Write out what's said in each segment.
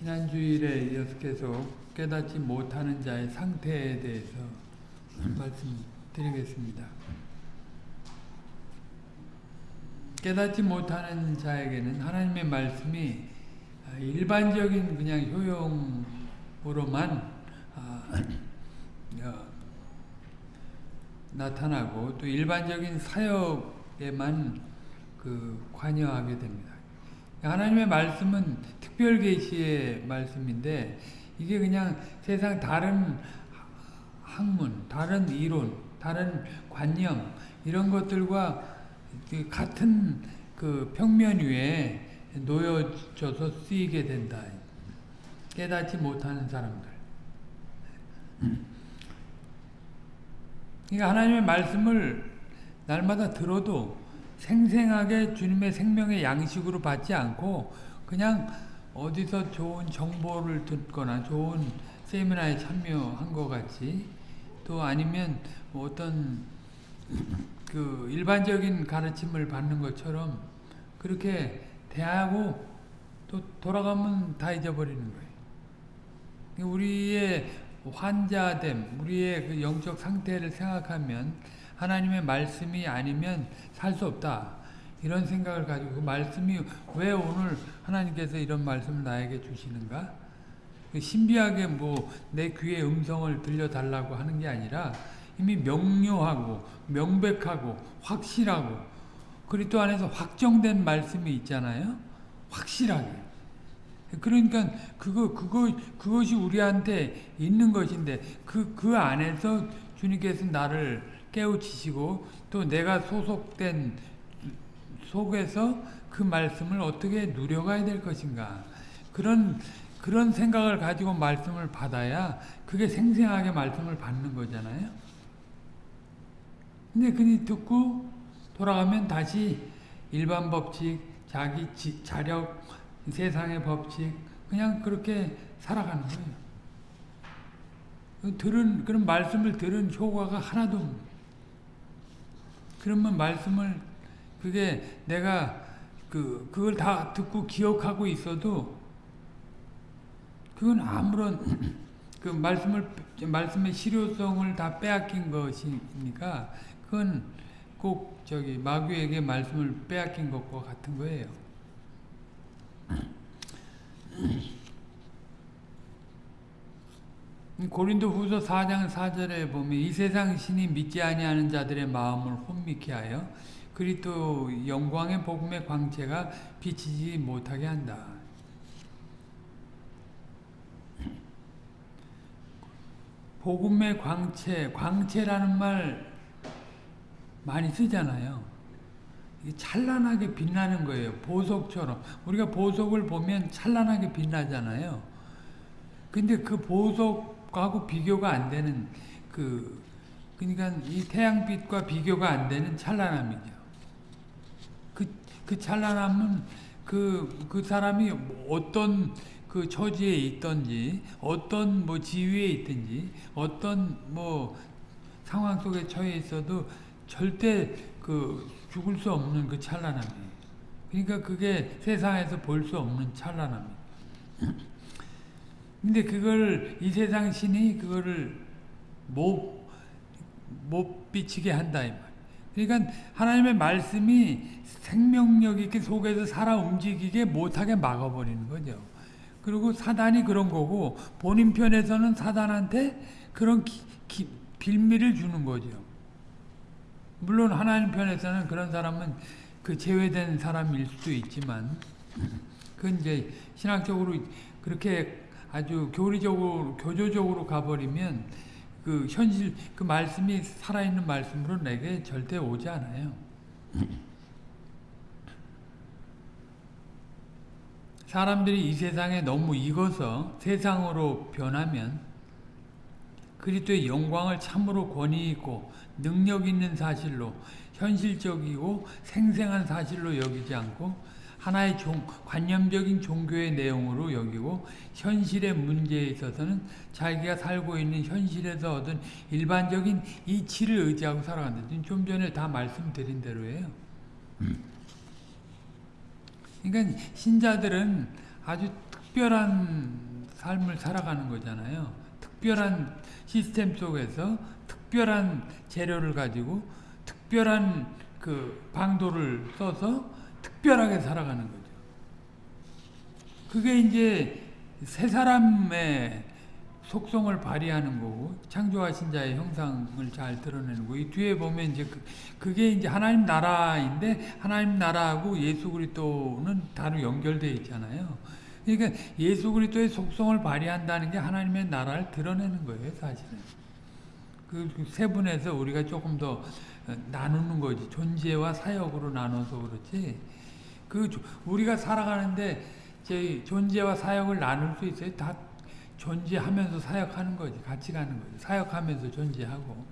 지난 주일에 이어서 계속 깨닫지 못하는 자의 상태에 대해서 말씀드리겠습니다. 깨닫지 못하는 자에게는 하나님의 말씀이 일반적인 그냥 효용으로만 아, 어, 나타나고 또 일반적인 사역에만 그 관여하게 됩니다. 하나님의 말씀은 특별 계시의 말씀인데 이게 그냥 세상 다른 학문, 다른 이론, 다른 관념 이런 것들과 그 같은 그 평면 위에 놓여져서 쓰이게 된다. 깨닫지 못하는 사람들. 그러니까 하나님의 말씀을 날마다 들어도 생생하게 주님의 생명의 양식으로 받지 않고 그냥 어디서 좋은 정보를 듣거나 좋은 세미나에 참여한 것 같이 또 아니면 뭐 어떤 그 일반적인 가르침을 받는 것처럼 그렇게 대하고 또 돌아가면 다 잊어버리는 거예요. 우리의 환자됨, 우리의 그 영적 상태를 생각하면 하나님의 말씀이 아니면 살 수 없다. 이런 생각을 가지고 그 말씀이 왜 오늘 하나님께서 이런 말씀을 나에게 주시는가? 그 신비하게 뭐 내 귀에 음성을 들려달라고 하는 게 아니라 이미 명료하고 명백하고 확실하고 그리스도 안에서 확정된 말씀이 있잖아요. 확실하게. 그러니까 그거 그거 그것이 우리한테 있는 것인데 그그 그 안에서 주님께서 나를 깨우치시고 또 내가 소속된 속에서 그 말씀을 어떻게 누려가야 될 것인가 그런 그런 생각을 가지고 말씀을 받아야 그게 생생하게 말씀을 받는 거잖아요. 근데 그니 듣고 돌아가면 다시 일반 법칙, 자기 지, 자력, 세상의 법칙 그냥 그렇게 살아가는 거예요. 들은 그런 말씀을 들은 효과가 하나도 그러면 말씀을 그게 내가 그 그걸 다 듣고 기억하고 있어도 그건 아무런 그 말씀을 말씀의 실효성을 다 빼앗긴 것이니까 그건 꼭 저기 마귀에게 말씀을 빼앗긴 것과 같은 거예요. 고린도 후서 4장 4절에 보면 이 세상 신이 믿지 아니하는 자들의 마음을 혼미케 하여 그리스도 영광의 복음의 광채가 비치지 못하게 한다. 복음의 광채, 광채라는 말 많이 쓰잖아요. 찬란하게 빛나는 거예요. 보석처럼. 우리가 보석을 보면 찬란하게 빛나잖아요. 근데 그 보석 하고 비교가 안 되는 그 그러니까 이 태양빛과 비교가 안 되는 찬란함이죠. 그, 그 찬란함은 그, 그 사람이 어떤 그 처지에 있든지, 어떤 뭐 지위에 있든지, 어떤 뭐 상황 속에 처해 있어도 절대 그 죽을 수 없는 그 찬란함이에요. 그러니까 그게 세상에서 볼 수 없는 찬란함이에요. 근데 그걸 이 세상 신이 그거를 못, 못 비치게 한다 이 말. 그러니까 하나님의 말씀이 생명력 있게 속에서 살아 움직이게 못하게 막아버리는 거죠. 그리고 사단이 그런 거고 본인 편에서는 사단한테 그런 기, 기, 빌미를 주는 거죠. 물론 하나님 편에서는 그런 사람은 그 제외된 사람일 수도 있지만 그건 이제 신학적으로 그렇게 아주 교리적으로 교조적으로 가버리면 그 현실 그 말씀이 살아있는 말씀으로 내게 절대 오지 않아요. 사람들이 이 세상에 너무 익어서 세상으로 변하면 그리스도의 영광을 참으로 권위 있고 능력 있는 사실로 현실적이고 생생한 사실로 여기지 않고 하나의 종, 관념적인 종교의 내용으로 여기고 현실의 문제에 있어서는 자기가 살고 있는 현실에서 얻은 일반적인 이치를 의지하고 살아간다. 좀 전에 다 말씀드린 대로예요. 그러니까 신자들은 아주 특별한 삶을 살아가는 거잖아요. 특별한 시스템 속에서 특별한 재료를 가지고 특별한 그 방도를 써서 특별하게 살아가는 거죠. 그게 이제 새 사람의 속성을 발휘하는 거고 창조하신 자의 형상을 잘 드러내는 거고 이 뒤에 보면 이제 그, 그게 이제 하나님 나라인데 하나님 나라하고 예수 그리스도는 다루 연결되어 있잖아요. 그러니까 예수 그리스도의 속성을 발휘한다는 게 하나님의 나라를 드러내는 거예요, 사실은. 그 세 분에서 우리가 조금 더 나누는 거지. 존재와 사역으로 나눠서 그렇지. 그 우리가 살아가는데 제 존재와 사역을 나눌 수 있어요. 다 존재하면서 사역하는 거지. 같이 가는 거지. 사역하면서 존재하고.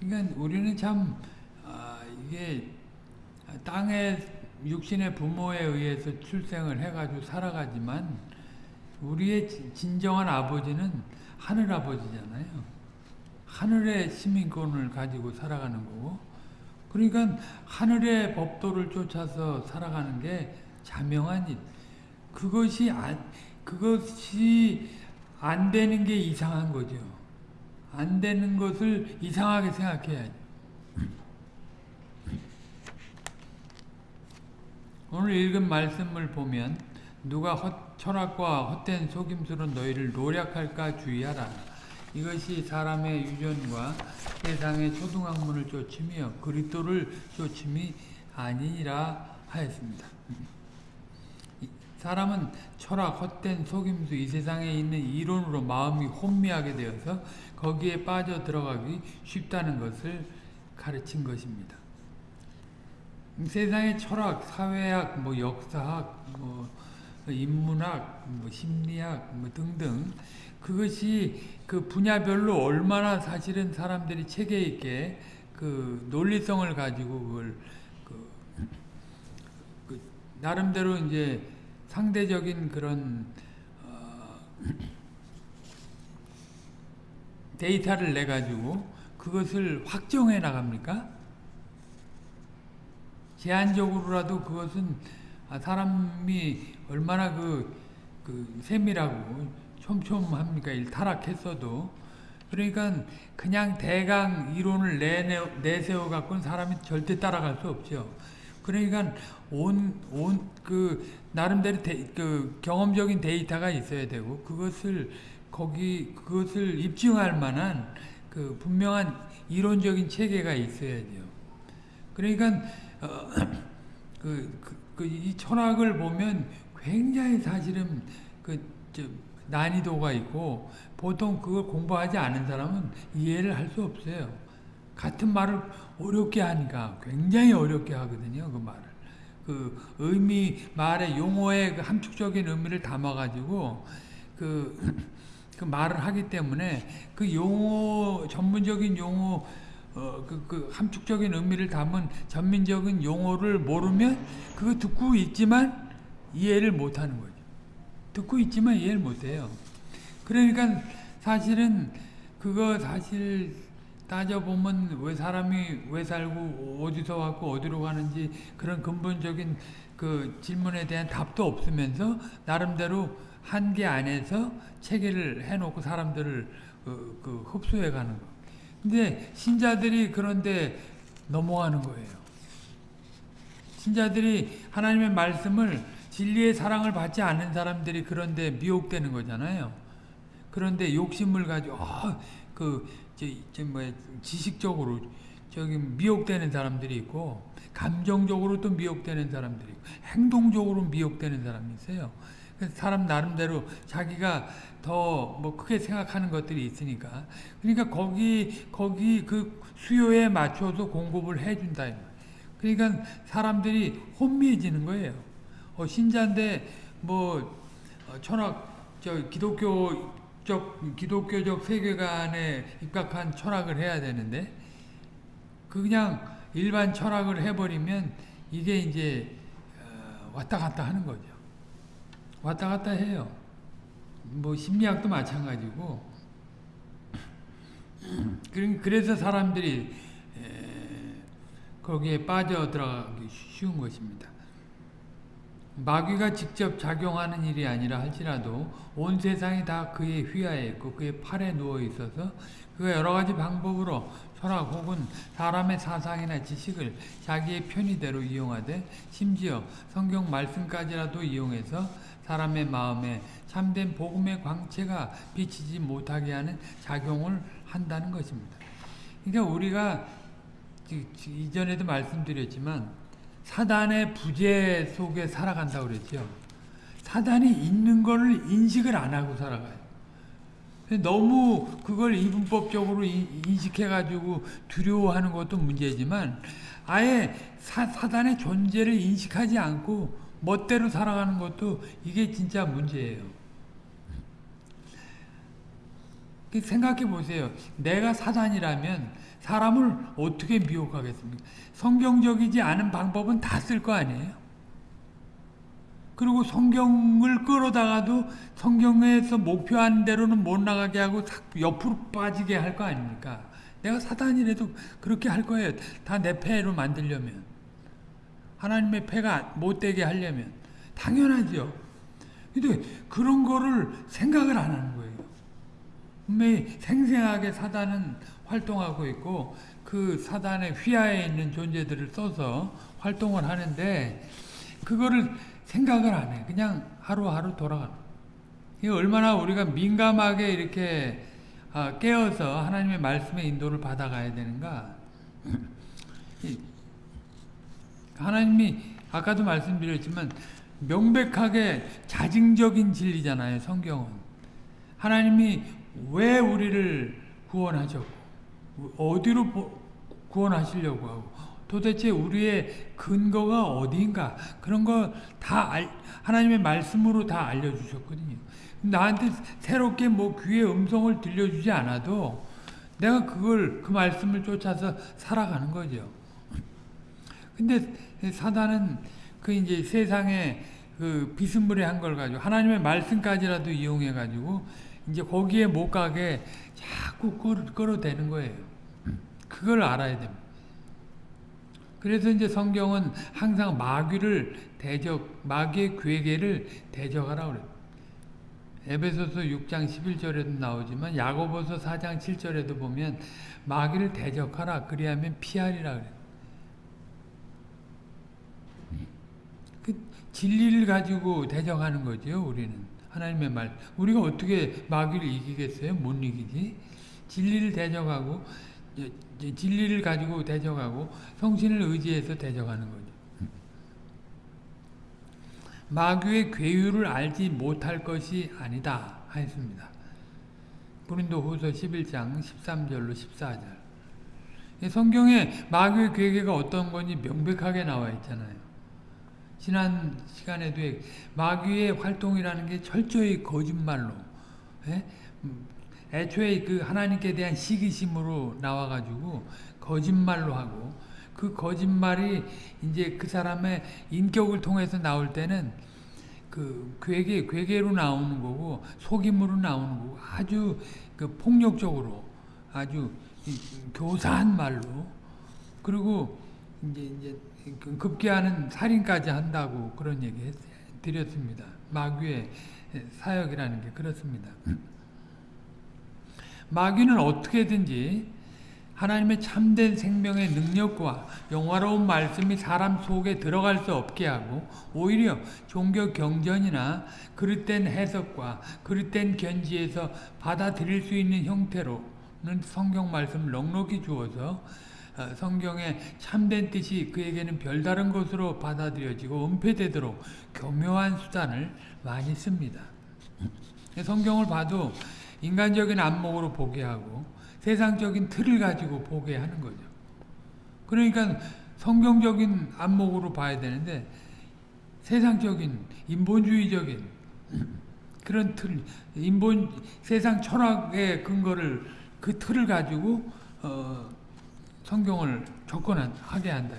그러니까 우리는 참 아, 이게 땅에 육신의 부모에 의해서 출생을 해가지고 살아가지만 우리의 진정한 아버지는 하늘 아버지잖아요. 하늘의 시민권을 가지고 살아가는 거고 그러니까 하늘의 법도를 쫓아서 살아가는 게 자명한 일. 그것이 안, 그것이 안 되는 게 이상한 거죠. 안 되는 것을 이상하게 생각해야죠. 오늘 읽은 말씀을 보면 누가 헛, 철학과 헛된 속임수로 너희를 노력할까 주의하라. 이것이 사람의 유전과 세상의 초등학문을 쫓으며 그리스도를 쫓음이 아니라 하였습니다. 사람은 철학, 헛된 속임수, 이 세상에 있는 이론으로 마음이 혼미하게 되어서 거기에 빠져 들어가기 쉽다는 것을 가르친 것입니다. 세상의 철학, 사회학, 뭐 역사학, 뭐 인문학, 뭐 심리학, 뭐 등등 그것이 그 분야별로 얼마나 사실은 사람들이 체계 있게 그 논리성을 가지고 그걸 그, 그 나름대로 이제 상대적인 그런 어 데이터를 내 가지고 그것을 확정해 나갑니까? 제한적으로라도 그것은 사람이 얼마나 그, 그 세밀하고 촘촘합니까? 일 타락했어도. 그러니까 그냥 대강 이론을 내세워 갖고는 사람이 절대 따라갈 수 없죠. 그러니까 온, 온, 그, 나름대로 데, 그 경험적인 데이터가 있어야 되고, 그것을, 거기, 그것을 입증할 만한 그 분명한 이론적인 체계가 있어야죠. 그러니까, 어, 그, 그, 그, 이 철학을 보면 굉장히 사실은 그, 저, 난이도가 있고 보통 그걸 공부하지 않은 사람은 이해를 할 수 없어요. 같은 말을 어렵게 하니까 굉장히 어렵게 하거든요. 그 말을. 그 의미 말의 용어의 그 함축적인 의미를 담아가지고 그, 그 말을 하기 때문에 그 용어 전문적인 용어 어, 그, 그 함축적인 의미를 담은 전민적인 용어를 모르면 그거 듣고 있지만 이해를 못하는 거죠. 듣고 있지만 이해를 못해요. 그러니까 사실은 그거 사실 따져보면 왜 사람이 왜 살고 어디서 왔고 어디로 가는지 그런 근본적인 그 질문에 대한 답도 없으면서 나름대로 한계 안에서 체계를 해놓고 사람들을 그, 그 흡수해 가는 거. 근데 신자들이 그런데 넘어가는 거예요. 신자들이 하나님의 말씀을 진리의 사랑을 받지 않는 사람들이 그런데 미혹되는 거잖아요. 그런데 욕심을 가지고 어, 그 저, 저 뭐, 지식적으로 저기 미혹되는 사람들이 있고 감정적으로 또 미혹되는 사람들이 있고 행동적으로 미혹되는 사람이 있어요. 사람 나름대로 자기가 더 뭐 크게 생각하는 것들이 있으니까 그러니까 거기 거기 그 수요에 맞춰서 공급을 해준다. 그러니까 사람들이 혼미해지는 거예요. 어, 신자인데 뭐 어, 철학 저 기독교적 기독교적 세계관에 입각한 철학을 해야 되는데 그냥 일반 철학을 해버리면 이게 이제 어, 왔다 갔다 하는 거죠. 왔다 갔다 해요. 뭐 심리학도 마찬가지고 그래서 사람들이 에, 거기에 빠져 들어가기 쉬운 것입니다. 마귀가 직접 작용하는 일이 아니라 할지라도 온 세상이 다 그의 휘하에 있고 그의 팔에 누워 있어서 그가 여러 가지 방법으로 철학 혹은 사람의 사상이나 지식을 자기의 편의대로 이용하되 심지어 성경 말씀까지라도 이용해서 사람의 마음에 참된 복음의 광채가 비치지 못하게 하는 작용을 한다는 것입니다. 그러니까 우리가 이전에도 말씀드렸지만 사단의 부재 속에 살아간다고 그랬죠. 사단이 있는 거를 인식을 안 하고 살아가요. 너무 그걸 이분법적으로 인- 인식해가지고 두려워하는 것도 문제지만 아예 사, 사단의 존재를 인식하지 않고 멋대로 살아가는 것도 이게 진짜 문제예요. 생각해 보세요. 내가 사단이라면 사람을 어떻게 미혹하겠습니까? 성경적이지 않은 방법은 다 쓸 거 아니에요? 그리고 성경을 끌어다가도 성경에서 목표한 대로는 못 나가게 하고 싹 옆으로 빠지게 할 거 아닙니까? 내가 사단이라도 그렇게 할 거예요. 다 내 패로 만들려면. 하나님의 패가 못 되게 하려면. 당연하죠. 근데 그런 거를 생각을 안 하는 거예요. 분명히 생생하게 사단은 활동하고 있고 그 사단의 휘하에 있는 존재들을 써서 활동을 하는데 그거를 생각을 안 해. 그냥 하루하루 돌아가는. 이 얼마나 우리가 민감하게 이렇게 아, 깨어서 하나님의 말씀의 인도를 받아가야 되는가. 이 하나님이 아까도 말씀드렸지만 명백하게 자증적인 진리잖아요. 성경은. 하나님이 왜 우리를 구원하셨고 어디로 보- 구원하시려고 하고 도대체 우리의 근거가 어디인가 그런 거 다 하나님의 말씀으로 다 알려주셨거든요. 나한테 새롭게 뭐 귀의 음성을 들려주지 않아도 내가 그걸 그 말씀을 쫓아서 살아가는 거죠. 근데 사단은 그 이제 세상에 그 비스무리한 걸 가지고 하나님의 말씀까지라도 이용해 가지고 이제 거기에 못 가게 자꾸 끌어, 끌어대는 거예요. 그걸 알아야 됩니다. 그래서 이제 성경은 항상 마귀를 대적, 마귀의 괴계를 대적하라 그래요. 에베소서 6장 11절에도 나오지만 야고보서 4장 7절에도 보면 마귀를 대적하라 그리하면 피하리라 그래요. 그 진리를 가지고 대적하는 거죠, 우리는. 하나님의 말. 우리가 어떻게 마귀를 이기겠어요? 못 이기지. 진리를 대적하고 이제 진리를 가지고 대적하고 성신을 의지해서 대적하는 거죠. 마귀의 괴유를 알지 못할 것이 아니다 하였습니다. 고린도 후서 11장 13절로 14절. 성경에 마귀의 괴계가 어떤 건지 명백하게 나와 있잖아요. 지난 시간에도 마귀의 활동이라는 게 철저히 거짓말로 예? 애초에 그 하나님께 대한 시기심으로 나와가지고 거짓말로 하고 그 거짓말이 이제 그 사람의 인격을 통해서 나올 때는 그 괴계 괴계로 나오는 거고 속임으로 나오는 거고 아주 그 폭력적으로 아주 교사한 말로 그리고 이제 이제 급기야는 살인까지 한다고 그런 얘기 드렸습니다. 마귀의 사역이라는 게 그렇습니다. 마귀는 어떻게든지 하나님의 참된 생명의 능력과 영화로운 말씀이 사람 속에 들어갈 수 없게 하고 오히려 종교 경전이나 그릇된 해석과 그릇된 견지에서 받아들일 수 있는 형태로는 성경 말씀을 넉넉히 주어서 성경의 참된 뜻이 그에게는 별다른 것으로 받아들여지고 은폐되도록 교묘한 수단을 많이 씁니다. 성경을 봐도 인간적인 안목으로 보게 하고 세상적인 틀을 가지고 보게 하는 거죠. 그러니까 성경적인 안목으로 봐야 되는데 세상적인 인본주의적인 그런 틀, 인본 세상 철학의 근거를 그 틀을 가지고 어, 성경을 접근하게 한다.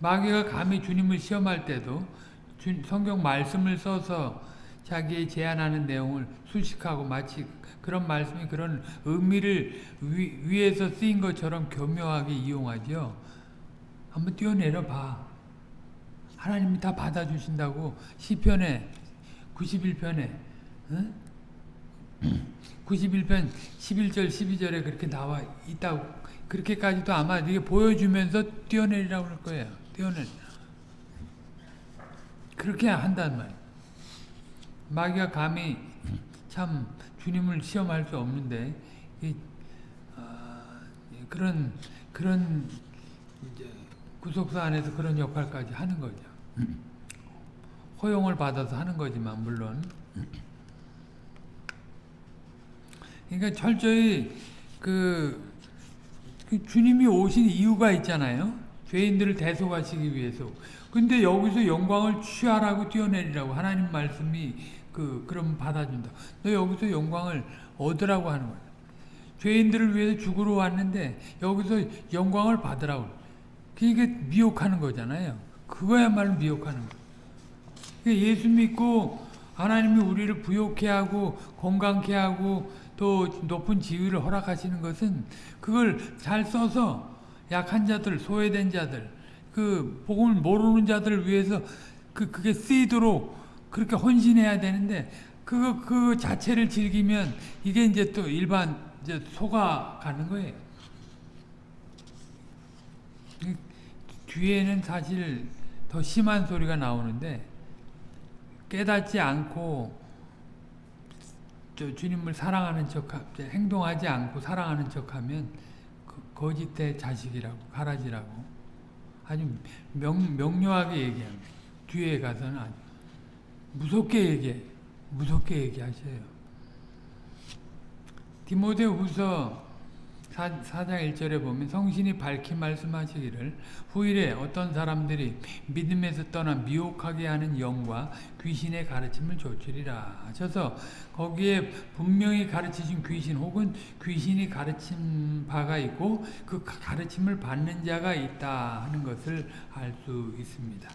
마귀가 감히 주님을 시험할 때도 성경 말씀을 써서 자기의 제안하는 내용을 수식하고 마치 그런 말씀이 그런 의미를 위, 위에서 쓰인 것처럼 교묘하게 이용하죠. 한번 뛰어내려 봐. 하나님이 다 받아주신다고 시편에 91편에 응? 91편 11절 12절에 그렇게 나와 있다고 그렇게까지도 아마 이게 보여주면서 뛰어내리라고 할 거예요. 뛰어내리 그렇게 한단 말이에요. 마귀가 감히 참 주님을 시험할 수 없는데 이, 어, 그런 그런 구속사 안에서 그런 역할까지 하는 거죠. 허용을 받아서 하는 거지만 물론 그러니까 철저히 그, 그 주님이 오신 이유가 있잖아요. 죄인들을 대속하시기 위해서. 근데 여기서 영광을 취하라고 뛰어내리라고 하나님 말씀이 그 그럼 받아준다. 너 여기서 영광을 얻으라고 하는 거야. 죄인들을 위해서 죽으러 왔는데 여기서 영광을 받으라고. 그게 미혹하는 거잖아요. 그거야말로 미혹하는 거. 그러니까 예수 믿고 하나님이 우리를 부욕해 하고 건강케 하고 또 높은 지위를 허락하시는 것은 그걸 잘 써서 약한 자들, 소외된 자들, 그 복음을 모르는 자들을 위해서 그 그게 쓰이도록 그렇게 헌신해야 되는데 그거 그 자체를 즐기면 이게 이제 또 일반 이제 속아 가는 거예요. 뒤에는 사실 더 심한 소리가 나오는데 깨닫지 않고 주님을 사랑하는 척 행동하지 않고 사랑하는 척하면 거짓대 자식이라고 가라지라고 아주 명, 명료하게 얘기합니다. 뒤에 가서는 아주 무섭게 얘기해 무섭게 얘기하셔요. 디모데 후서 4, 장 1절에 보면 성신이 밝히 말씀하시기를 후일에 어떤 사람들이 믿음에서 떠나 미혹하게 하는 영과 귀신의 가르침을 조치리라 하셔서 거기에 분명히 가르치신 귀신 혹은 귀신이 가르친 바가 있고 그 가르침을 받는 자가 있다 하는 것을 알 수 있습니다.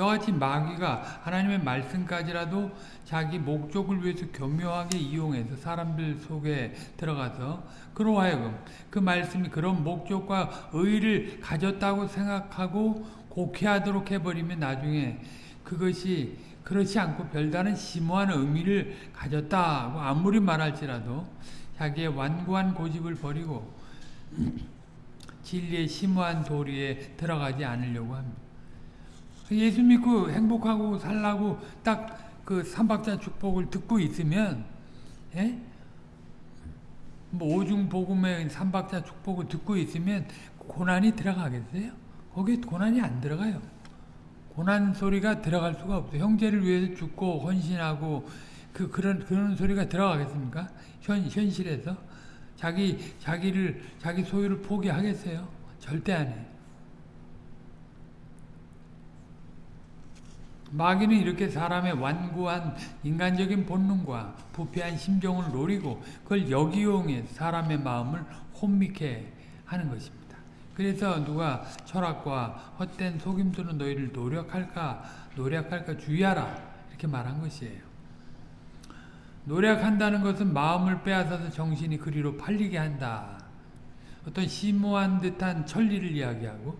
같이 마귀가 하나님의 말씀까지라도 자기 목적을 위해서 교묘하게 이용해서 사람들 속에 들어가서 그로 하여금 그 말씀이 그런 목적과 의의를 가졌다고 생각하고 곡해하도록 해버리면 나중에 그것이 그렇지 않고 별다른 심오한 의미를 가졌다고 아무리 말할지라도 자기의 완고한 고집을 버리고 진리의 심오한 도리에 들어가지 않으려고 합니다. 예수 믿고 행복하고 살라고 딱 그 삼박자 축복을 듣고 있으면 예? 뭐 오중 복음의 삼박자 축복을 듣고 있으면 고난이 들어가겠어요? 거기에 고난이 안 들어가요. 고난 소리가 들어갈 수가 없어요. 형제를 위해서 죽고 헌신하고 그 그런 그런 소리가 들어가겠습니까? 현 현실에서 자기 자기를 자기 소유를 포기하겠어요? 절대 안 해. 마귀는 이렇게 사람의 완고한 인간적인 본능과 부패한 심정을 노리고 그걸 역이용해 사람의 마음을 혼미케 하는 것입니다. 그래서 누가 철학과 헛된 속임수는 너희를 노력할까 노력할까 주의하라 이렇게 말한 것이에요. 노력한다는 것은 마음을 빼앗아서 정신이 그리로 팔리게 한다. 어떤 심오한 듯한 천리를 이야기하고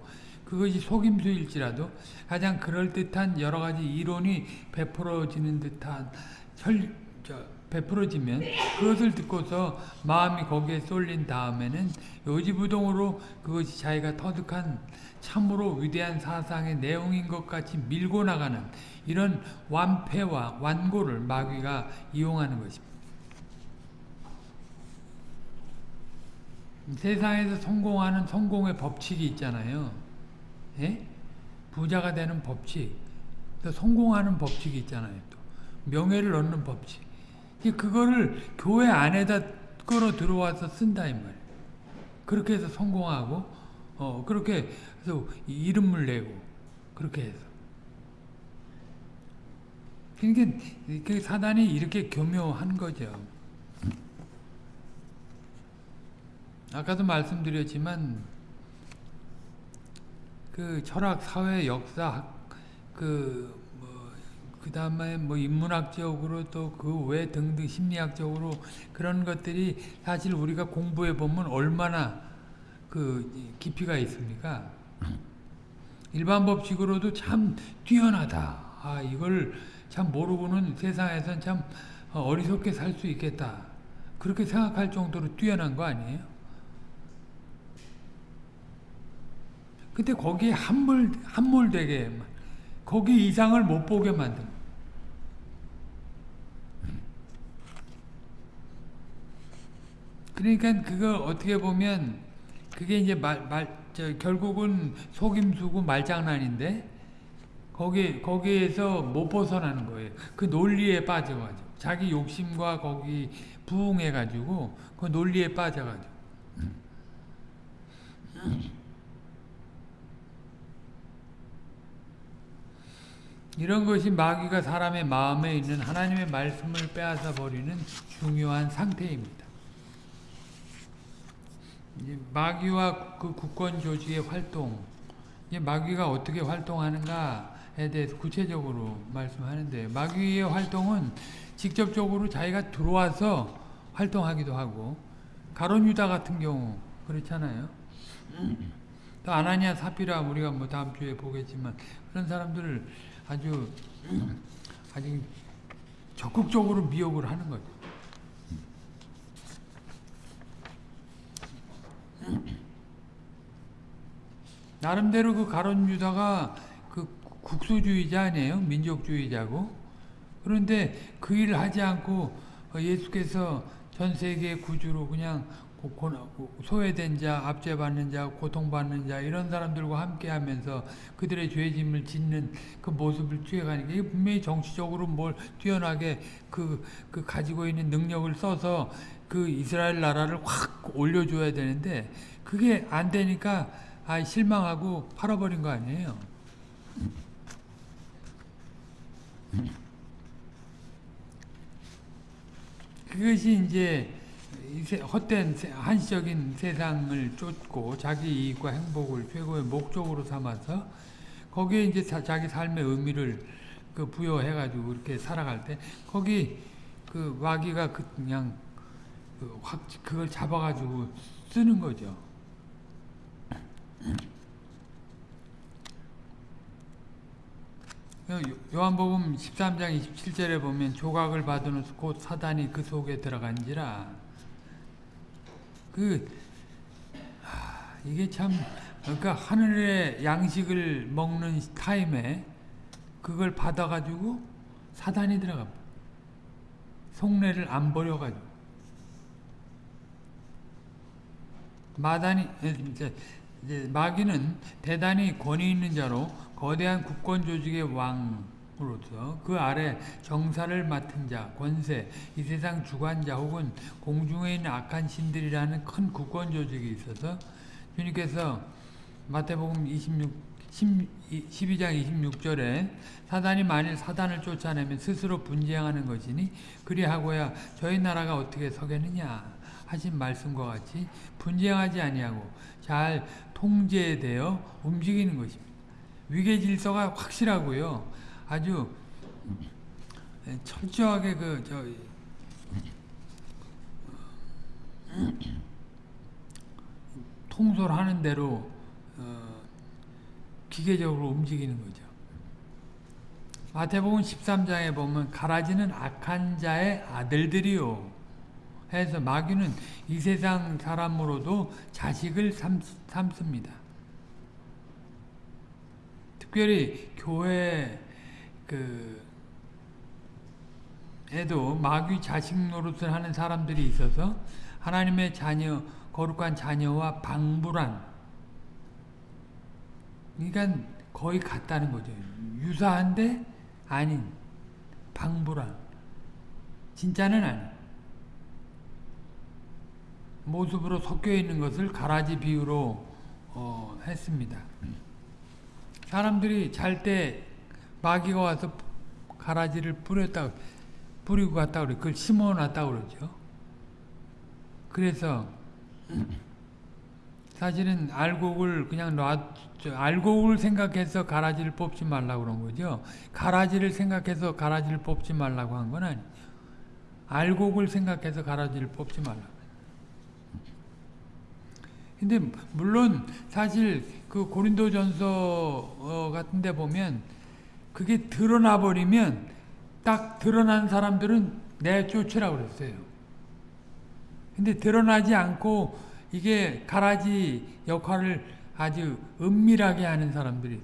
그것이 속임수일지라도 가장 그럴듯한 여러 가지 이론이 베풀어지는 듯한 설, 저, 베풀어지면 그것을 듣고서 마음이 거기에 쏠린 다음에는 요지부동으로 그것이 자기가 터득한 참으로 위대한 사상의 내용인 것 같이 밀고 나가는 이런 완패와 완고를 마귀가 이용하는 것입니다. 세상에서 성공하는 성공의 법칙이 있잖아요. 예? 부자가 되는 법칙, 또 성공하는 법칙이 있잖아요. 또 명예를 얻는 법칙. 그거를 교회 안에다 끌어 들어와서 쓴다 이 말이에요. 그렇게 해서 성공하고, 어 그렇게 해서 이름을 내고 그렇게 해서. 그러니까 사단이 이렇게 교묘한 거죠. 아까도 말씀드렸지만 그 철학, 사회, 역사, 그, 뭐, 그 다음에 뭐 인문학적으로 또 그 외 등등 심리학적으로 그런 것들이 사실 우리가 공부해 보면 얼마나 그 깊이가 있습니까? 일반 법칙으로도 참 뛰어나다. 아 이걸 참 모르고는 세상에선 참 어리석게 살 수 있겠다. 그렇게 생각할 정도로 뛰어난 거 아니에요? 근데 거기에 함몰, 함몰되게, 거기 이상을 못 보게 만든. 그러니까 그거 어떻게 보면 그게 이제 말, 말, 저, 결국은 속임수고 말장난인데 거기, 거기에서 못 벗어나는 거예요. 그 논리에 빠져가지고. 자기 욕심과 거기 부응해가지고 그 논리에 빠져가지고. 이런 것이 마귀가 사람의 마음에 있는 하나님의 말씀을 빼앗아 버리는 중요한 상태입니다. 마귀와 그 국권 조직의 활동, 마귀가 어떻게 활동하는가에 대해서 구체적으로 말씀하는데 마귀의 활동은 직접적으로 자기가 들어와서 활동하기도 하고 가론 유다 같은 경우 그렇잖아요. 또 아나니아 사피라 우리가 뭐 다음 주에 보겠지만 그런 사람들을 아주 아주 적극적으로 미혹을 하는 거죠. 나름대로 그 가론 유다가 그 국수주의자 아니에요? 민족주의자고. 그런데 그 일을 하지 않고 예수께서 전 세계 구주로 그냥 소외된 자, 압제받는 자, 고통받는 자 이런 사람들과 함께하면서 그들의 죄짐을 짓는 그 모습을 취해가니까 이게 분명히 정치적으로 뭘 뛰어나게 그, 그 가지고 있는 능력을 써서 그 이스라엘 나라를 확 올려줘야 되는데 그게 안 되니까 아 실망하고 팔아버린 거 아니에요. 그것이 이제 헛된 한시적인 세상을 쫓고 자기 이익과 행복을 최고의 목적으로 삼아서 거기에 이제 자기 삶의 의미를 그 부여해가지고 이렇게 살아갈 때 거기 그 마귀가 그냥 그 확 그걸 잡아가지고 쓰는 거죠. 요한복음 13장 27절에 보면 조각을 받은 곧 사단이 그 속에 들어간지라 그 하, 이게 참 그러니까 하늘의 양식을 먹는 타임에 그걸 받아가지고 사단이 들어갑니다. 속내를 안 버려가지고 마단이 이제 마귀는 대단히 권위 있는 자로 거대한 국권 조직의 왕 으로서 그 아래 정사를 맡은 자, 권세, 이 세상 주관자 혹은 공중에 있는 악한 신들이라는 큰 국권 조직이 있어서 주님께서 마태복음 26, 12장 26절에 사단이 만일 사단을 쫓아내면 스스로 분쟁하는 것이니 그리하고야 저희 나라가 어떻게 서겠느냐 하신 말씀과 같이 분쟁하지 아니하고 잘 통제되어 움직이는 것입니다. 위계 질서가 확실하고요. 아주 철저하게 그 저 통솔하는 대로 어, 기계적으로 움직이는 거죠. 마태복음 13장에 보면 가라지는 악한 자의 아들들이요. 해서 마귀는 이 세상 사람으로도 자식을 삼, 삼습니다. 특별히 교회 그 에도 마귀 자식 노릇을 하는 사람들이 있어서 하나님의 자녀 거룩한 자녀와 방불한 그러니까 거의 같다는 거죠. 유사한데 아닌 방불한 진짜는 아닌 모습으로 섞여 있는 것을 가라지 비유로 어, 했습니다. 사람들이 잘 때 마귀가 와서 가라지를 뿌렸다 뿌리고 갔다 그래. 그걸 심어 놨다 그러죠. 그래서 사실은 알곡을 그냥 놔, 저, 알곡을 생각해서 가라지를 뽑지 말라고 그런 거죠. 가라지를 생각해서 가라지를 뽑지 말라고 한 건 아니에요. 알곡을 생각해서 가라지를 뽑지 말라고. 근데 물론 사실 그 고린도전서 어, 같은 데 보면 그게 드러나 버리면 딱 드러난 사람들은 내쫓으라고 그랬어요. 근데 드러나지 않고 이게 가라지 역할을 아주 은밀하게 하는 사람들이.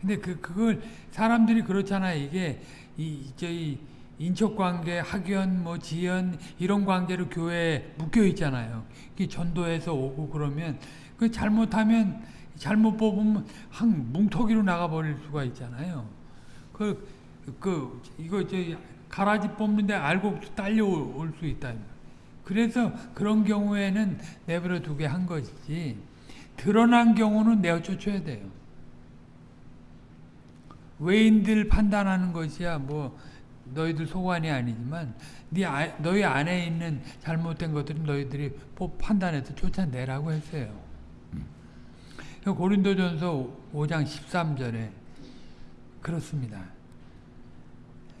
근데 그 그걸 사람들이 그렇잖아요. 이게 이 저희 인척 관계, 학연, 뭐 지연 이런 관계로 교회에 묶여 있잖아요. 이 전도해서 오고 그러면 그 잘못하면 잘못 뽑으면 한 뭉터기로 나가 버릴 수가 있잖아요. 그, 그, 이거 저 가라지 뽑는데 알고 딸려올 수 있다. 그래서 그런 경우에는 내버려 두게 한 것이지, 드러난 경우는 내어 쫓아야 돼요. 외인들 판단하는 것이야, 뭐, 너희들 소관이 아니지만, 네 아, 너희 안에 있는 잘못된 것들은 너희들이 판단해서 쫓아내라고 했어요. 고린도전서 5장 13절에 그렇습니다.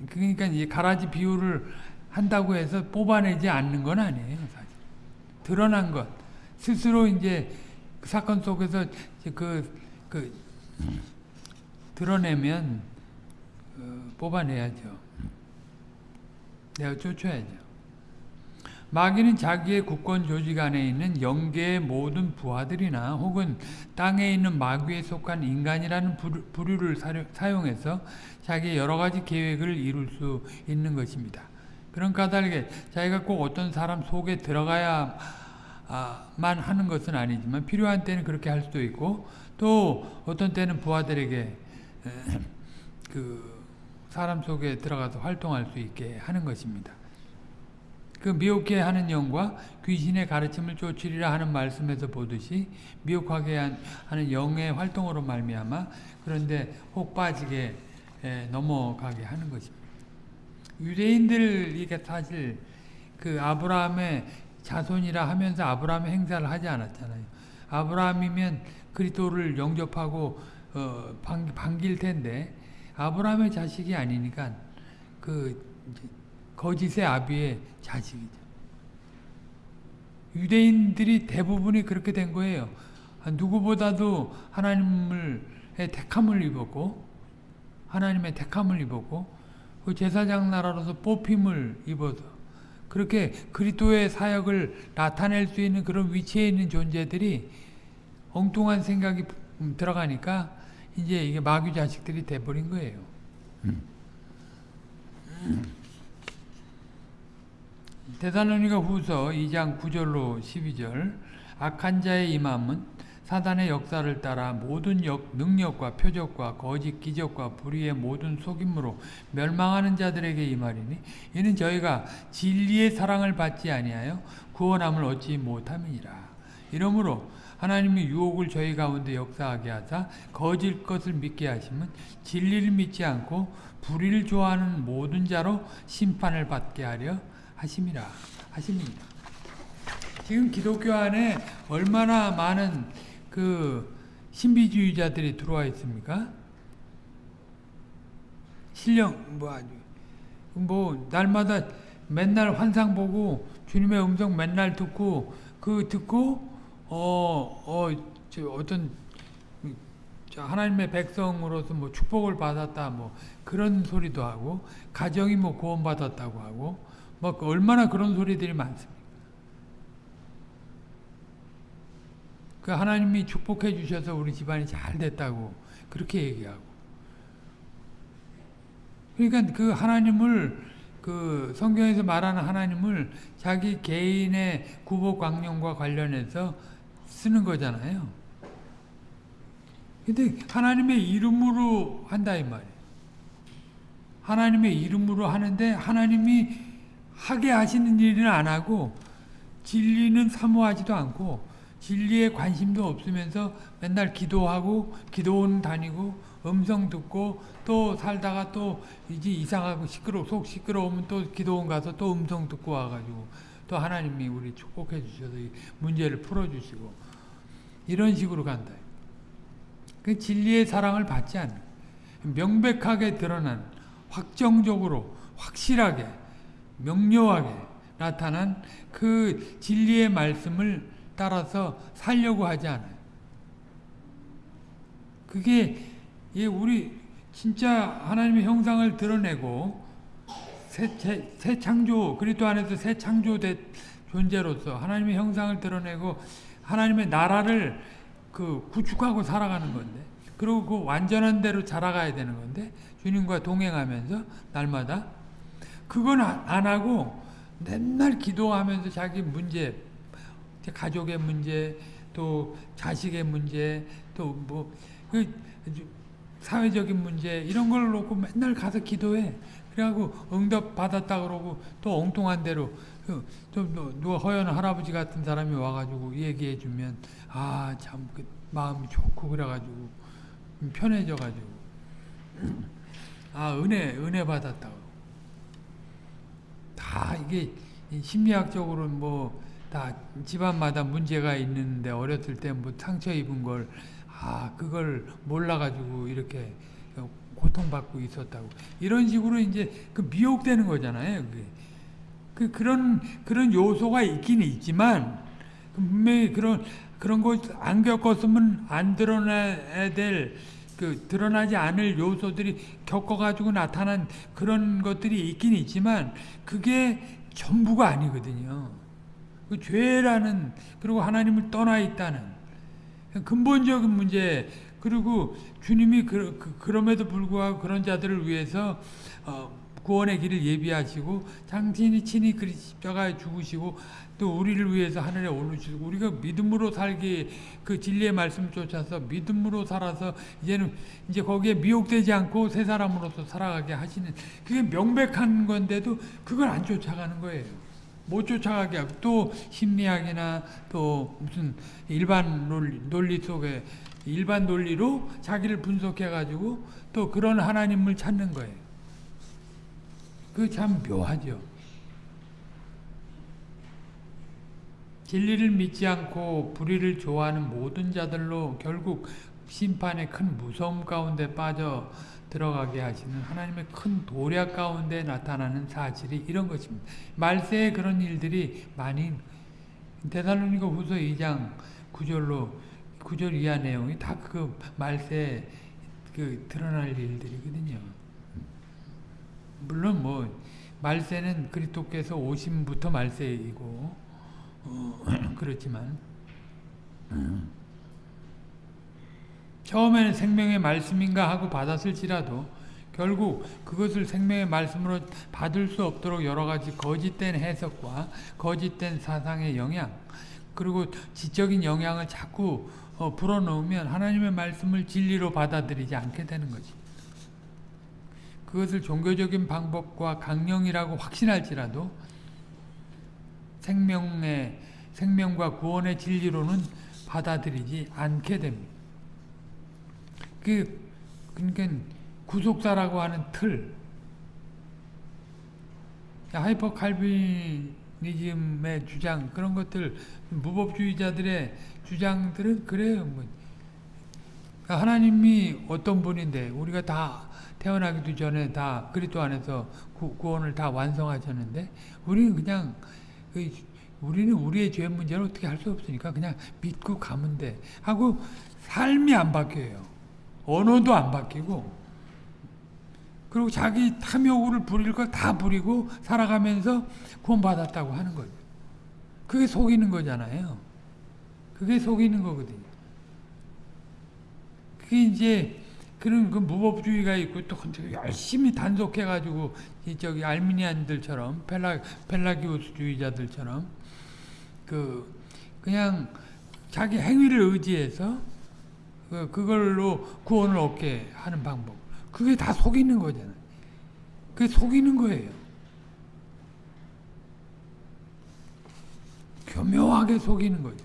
그러니까 이 가라지 비유를 한다고 해서 뽑아내지 않는 건 아니에요, 사실. 드러난 것. 스스로 이제 그 사건 속에서 그, 그, 드러내면, 어, 뽑아내야죠. 내가 쫓아야죠. 마귀는 자기의 국권 조직 안에 있는 영계의 모든 부하들이나 혹은 땅에 있는 마귀에 속한 인간이라는 부류를 사용해서 자기의 여러 가지 계획을 이룰 수 있는 것입니다. 그런 까닭에 자기가 꼭 어떤 사람 속에 들어가야만 하는 것은 아니지만 필요한 때는 그렇게 할 수도 있고 또 어떤 때는 부하들에게 그 사람 속에 들어가서 활동할 수 있게 하는 것입니다. 그 미혹해 하는 영과 귀신의 가르침을 쫓으리라 하는 말씀에서 보듯이 미혹하게 하는 영의 활동으로 말미암아 그런데 혹 빠지게 넘어가게 하는 것입니다. 유대인들이 사실 그 아브라함의 자손이라 하면서 아브라함의 행사를 하지 않았잖아요. 아브라함이면 그리스도를 영접하고 어, 반길 텐데 아브라함의 자식이 아니니까 그 거짓의 아비의 자식이죠. 유대인들이 대부분이 그렇게 된 거예요. 누구보다도 하나님을 택함을 입었고 하나님의 택함을 입었고 그 제사장 나라로서 뽑힘을 입어서 그렇게 그리스도의 사역을 나타낼 수 있는 그런 위치에 있는 존재들이 엉뚱한 생각이 들어가니까 이제 이게 마귀 자식들이 돼버린 거예요. 음. 대사로니가 후서 2장 9절로 12절 악한 자의 임함은 사단의 역사를 따라 모든 역, 능력과 표적과 거짓 기적과 불의의 모든 속임으로 멸망하는 자들에게 임하리니 이는 저희가 진리의 사랑을 받지 아니하여 구원함을 얻지 못함이니라. 이러므로 하나님이 유혹을 저희 가운데 역사하게 하사 거짓 것을 믿게 하시면 진리를 믿지 않고 불의를 좋아하는 모든 자로 심판을 받게 하려 하심이라 하심입니다. 지금 기독교 안에 얼마나 많은 그 신비주의자들이 들어와 있습니까? 신령 뭐 아주 뭐 날마다 맨날 환상 보고 주님의 음성 맨날 듣고 그 듣고 어어 어떤 하나님의 백성으로서 뭐 축복을 받았다 뭐 그런 소리도 하고 가정이 뭐 구원받았다고 하고 막뭐 얼마나 그런 소리들이 많습니까? 그 하나님이 축복해 주셔서 우리 집안이 잘 됐다고 그렇게 얘기하고 그러니까 그 하나님을 그 성경에서 말하는 하나님을 자기 개인의 구복 광령과 관련해서 쓰는 거잖아요. 근데 하나님의 이름으로 한다 이 말이에요. 하나님의 이름으로 하는데 하나님이 하게 하시는 일은 안 하고 진리는 사모하지도 않고 진리에 관심도 없으면서 맨날 기도하고 기도원 다니고 음성 듣고 또 살다가 또 이제 이상하고 시끄러 속 시끄러우면 또 기도원 가서 또 음성 듣고 와가지고 또 하나님이 우리 축복해 주셔서 문제를 풀어 주시고 이런 식으로 간다. 그 진리의 사랑을 받지 않는 명백하게 드러난 확정적으로 확실하게 명료하게 나타난 그 진리의 말씀을 따라서 살려고 하지 않아요. 그게 우리 진짜 하나님의 형상을 드러내고 새, 새, 새 창조 그리스도 안에서 새 창조된 존재로서 하나님의 형상을 드러내고 하나님의 나라를 그 구축하고 살아가는 건데 그리고 그 완전한 대로 자라가야 되는 건데 주님과 동행하면서 날마다 그건 안 하고 맨날 기도하면서 자기 문제 가족의 문제 또 자식의 문제 또뭐그 사회적인 문제 이런 걸 놓고 맨날 가서 기도해. 그래갖고 응답 받았다 그러고 또 엉뚱한 대로 그좀 누가 허연 할아버지 같은 사람이 와가지고 얘기해 주면 아 참 그 마음이 좋고 그래가지고 편해져가지고. 아 은혜 은혜 받았다고 다 이게 심리학적으로 뭐다 집안마다 문제가 있는데 어렸을 때 뭐 상처 입은 걸 아 그걸 몰라가지고 이렇게 고통받고 있었다고 이런 식으로 이제 그 미혹되는 거잖아요. 그게. 그 그런 그런 요소가 있긴 있지만 분명히 그런 그런 거안 겪었으면 안 드러나야 될 그 드러나지 않을 요소들이 겪어가지고 나타난 그런 것들이 있긴 있지만 그게 전부가 아니거든요. 그 죄라는 그리고 하나님을 떠나 있다는 근본적인 문제 그리고 주님이 그, 그, 럼에도 불구하고 그런 자들을 위해서 어, 구원의 길을 예비하시고 당신이 친히 그리 십자가에 죽으시고 또 우리를 위해서 하늘에 오르시고 우리가 믿음으로 살기 그 진리의 말씀 쫓아서 믿음으로 살아서 이제는 이제 거기에 미혹되지 않고 새 사람으로서 살아가게 하시는 그게 명백한 건데도 그걸 안 쫓아가는 거예요. 못 쫓아가게 하고 또 심리학이나 또 무슨 일반 논리, 논리 속에 일반 논리로 자기를 분석해 가지고 또 그런 하나님을 찾는 거예요. 그 참 묘하죠. 진리를 믿지 않고 불의를 좋아하는 모든 자들로 결국 심판의 큰 무서움 가운데 빠져 들어가게 하시는 하나님의 큰 도략 가운데 나타나는 사실이 이런 것입니다. 말세에 그런 일들이 많이 데살로니가 후서 2장 9절로 9절 이하 내용이 다 그 말세에 그 드러날 일들이거든요. 물론 뭐 말세는 그리스도께서 오심부터 말세이고 어, 그렇지만 음. 처음에는 생명의 말씀인가 하고 받았을지라도 결국 그것을 생명의 말씀으로 받을 수 없도록 여러 가지 거짓된 해석과 거짓된 사상의 영향 그리고 지적인 영향을 자꾸 어, 불어넣으면 하나님의 말씀을 진리로 받아들이지 않게 되는 거지. 그것을 종교적인 방법과 강령이라고 확신할지라도 생명의 생명과 구원의 진리로는 받아들이지 않게 됩니다. 그 그러니까 구속사라고 하는 틀 하이퍼 칼비니즘의 주장 그런 것들 무법주의자들의 주장들은 그래요. 뭐. 하나님이 어떤 분인데 우리가 다 태어나기도 전에 다 그리스도 안에서 구, 구원을 다 완성하셨는데 우리는 그냥 그 우리는 우리의 죄 문제를 어떻게 할 수 없으니까 그냥 믿고 가면 돼 하고 삶이 안 바뀌어요. 언어도 안 바뀌고 그리고 자기 탐욕을 부릴 거다 부리고 살아가면서 구원받았다고 하는 거죠. 그게 속이는 거잖아요. 그게 속이는 거거든요. 그게 이제 그런 그 무법주의가 있고 또 열심히 단속해가지고 저기 알미니안들처럼 펠라 펠라기오스주의자들처럼 그 그냥 자기 행위를 의지해서 그 그걸로 구원을 얻게 하는 방법. 그게 다 속이는 거잖아요. 그게 속이는 거예요. 교묘하게 속이는 거죠.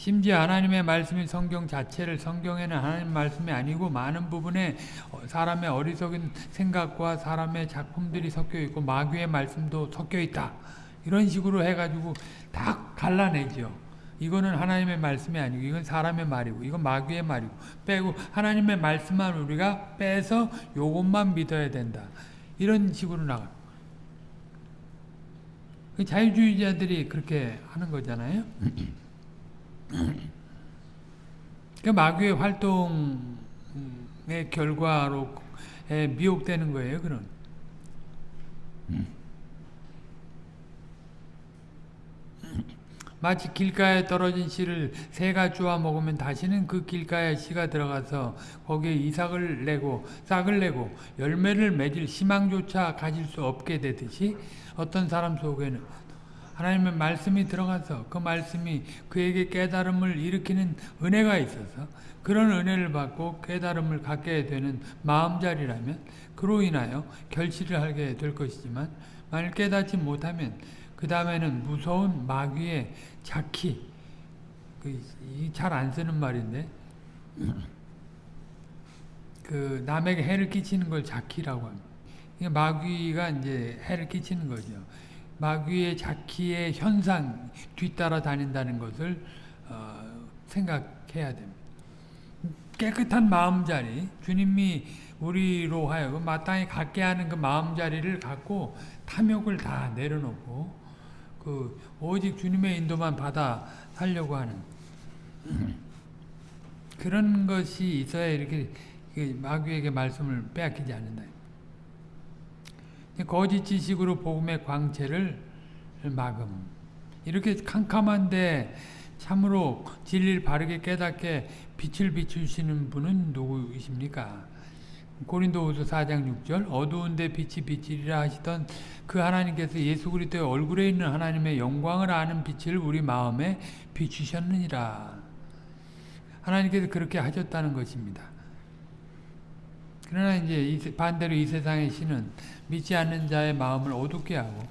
심지어 하나님의 말씀이 성경 자체를 성경에는 하나님 말씀이 아니고 많은 부분에 사람의 어리석은 생각과 사람의 작품들이 섞여 있고 마귀의 말씀도 섞여 있다. 이런 식으로 해가지고 다 갈라내죠. 이거는 하나님의 말씀이 아니고 이건 사람의 말이고 이건 마귀의 말이고 빼고 하나님의 말씀만 우리가 빼서 요것만 믿어야 된다. 이런 식으로 나가. 그 자유주의자들이 그렇게 하는 거잖아요. 그 마귀의 활동의 결과로 미혹되는 거예요. 그런. 마치 길가에 떨어진 씨를 새가 주워 먹으면 다시는 그 길가에 씨가 들어가서 거기에 이삭을 내고 싹을 내고 열매를 맺을 희망조차 가질 수 없게 되듯이 어떤 사람 속에는 하나님의 말씀이 들어가서 그 말씀이 그에게 깨달음을 일으키는 은혜가 있어서 그런 은혜를 받고 깨달음을 갖게 되는 마음자리라면 그로 인하여 결실을 하게 될 것이지만 만일 깨닫지 못하면 그 다음에는 무서운 마귀의 자키 그잘안 쓰는 말인데 그 남에게 해를 끼치는 걸 자키라고 합니다. 마귀가 이제 해를 끼치는 거죠. 마귀의 자키의 현상 뒤따라 다닌다는 것을 어, 생각해야 됩니다. 깨끗한 마음자리 주님이 우리로 하여금 마땅히 갖게 하는 그 마음자리를 갖고 탐욕을 다 내려놓고 그 오직 주님의 인도만 받아 살려고 하는 그런 것이 있어야 이렇게 마귀에게 말씀을 빼앗기지 않는다. 거짓 지식으로 복음의 광채를 막음. 이렇게 캄캄한데 참으로 진리를 바르게 깨닫게 빛을 비추시는 분은 누구이십니까? 고린도후서 4장 6절 어두운데 빛이 빛이라 하시던 그 하나님께서 예수 그리스도의 얼굴에 있는 하나님의 영광을 아는 빛을 우리 마음에 비추셨느니라. 하나님께서 그렇게 하셨다는 것입니다. 그러나 이제 반대로 이 세상의 신은 믿지 않는 자의 마음을 어둡게 하고